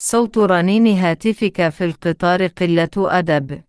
صوت رنين هاتفك في القطار قلة أدب.